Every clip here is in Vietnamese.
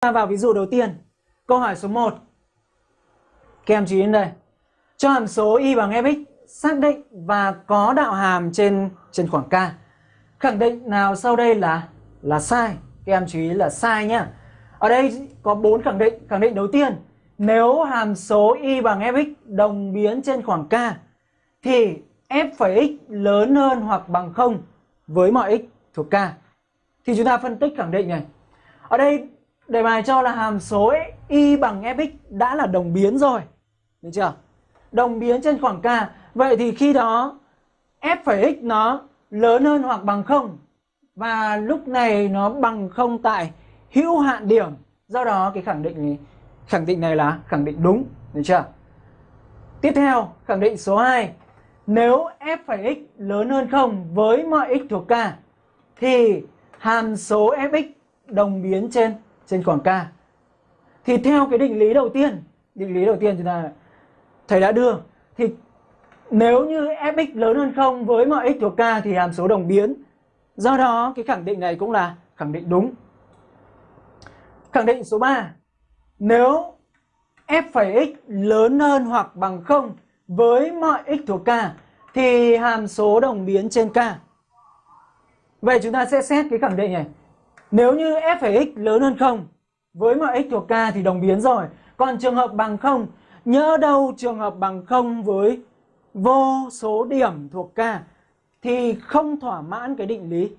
Ta vào ví dụ đầu tiên. Câu hỏi số 1. Các em chú ý đến đây. Cho hàm số y bằng fx xác định và có đạo hàm trên trên khoảng k. Khẳng định nào sau đây là là sai? Các em chú ý là sai nhá. Ở đây có bốn khẳng định. Khẳng định đầu tiên, nếu hàm số y bằng fx đồng biến trên khoảng k thì f phẩy x lớn hơn hoặc bằng 0 với mọi x thuộc k. Thì chúng ta phân tích khẳng định này. Ở đây đề bài cho là hàm số y bằng fx đã là đồng biến rồi. Được chưa? Đồng biến trên khoảng k. Vậy thì khi đó f phẩy x nó lớn hơn hoặc bằng 0 và lúc này nó bằng 0 tại hữu hạn điểm. Do đó cái khẳng định này, khẳng định này là khẳng định đúng, được chưa? Tiếp theo, khẳng định số 2. Nếu f phẩy x lớn hơn 0 với mọi x thuộc k thì hàm số fx đồng biến trên trên khoảng k. Thì theo cái định lý đầu tiên, định lý đầu tiên chúng ta thầy đã đưa thì nếu như fx lớn hơn 0 với mọi x thuộc k thì hàm số đồng biến. Do đó cái khẳng định này cũng là khẳng định đúng. Khẳng định số 3. Nếu f phẩy x lớn hơn hoặc bằng 0 với mọi x thuộc k thì hàm số đồng biến trên k. Vậy chúng ta sẽ xét cái khẳng định này. Nếu như f phẩy x lớn hơn 0 với mọi x thuộc k thì đồng biến rồi. Còn trường hợp bằng 0, nhớ đâu trường hợp bằng 0 với vô số điểm thuộc k thì không thỏa mãn cái định lý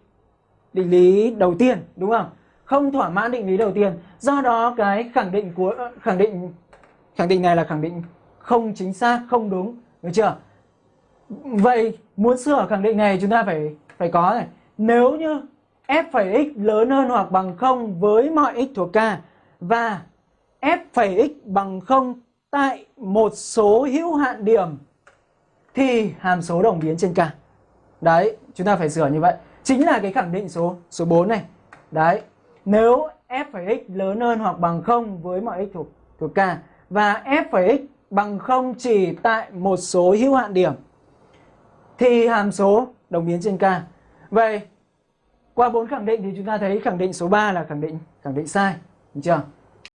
định lý đầu tiên đúng không? Không thỏa mãn định lý đầu tiên. Do đó cái khẳng định của khẳng định khẳng định này là khẳng định không chính xác, không đúng, được chưa? Vậy muốn sửa khẳng định này chúng ta phải phải có này. Nếu như f phẩy x lớn hơn hoặc bằng 0 với mọi x thuộc k và f phẩy x bằng 0 tại một số hữu hạn điểm thì hàm số đồng biến trên k. Đấy, chúng ta phải sửa như vậy. Chính là cái khẳng định số số 4 này. Đấy. Nếu f phẩy x lớn hơn hoặc bằng 0 với mọi x thuộc thuộc k và f phẩy x bằng 0 chỉ tại một số hữu hạn điểm thì hàm số đồng biến trên k. Vậy qua bốn khẳng định thì chúng ta thấy khẳng định số 3 là khẳng định khẳng định sai, được chưa?